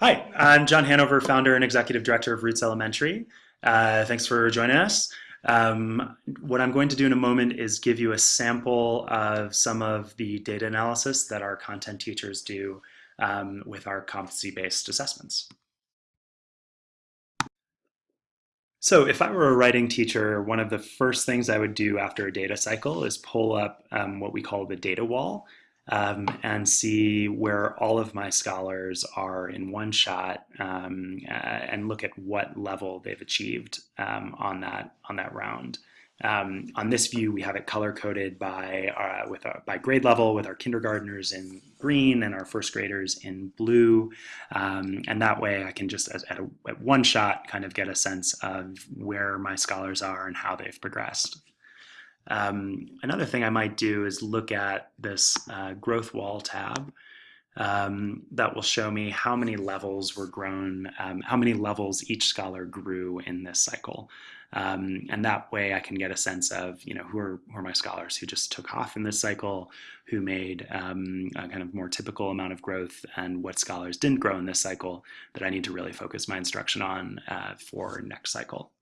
Hi, I'm John Hanover, founder and executive director of Roots Elementary. Uh, thanks for joining us. Um, what I'm going to do in a moment is give you a sample of some of the data analysis that our content teachers do um, with our competency-based assessments. So if I were a writing teacher, one of the first things I would do after a data cycle is pull up um, what we call the data wall um, and see where all of my scholars are in one shot um, uh, and look at what level they've achieved um, on that on that round. Um, on this view, we have it color coded by uh, with our, by grade level with our kindergartners in green and our first graders in blue, um, and that way I can just at, a, at one shot kind of get a sense of where my scholars are and how they've progressed. Um, another thing I might do is look at this uh, growth wall tab um, that will show me how many levels were grown, um, how many levels each scholar grew in this cycle. Um, and that way I can get a sense of, you know, who are, who are my scholars who just took off in this cycle, who made um, a kind of more typical amount of growth, and what scholars didn't grow in this cycle that I need to really focus my instruction on uh, for next cycle.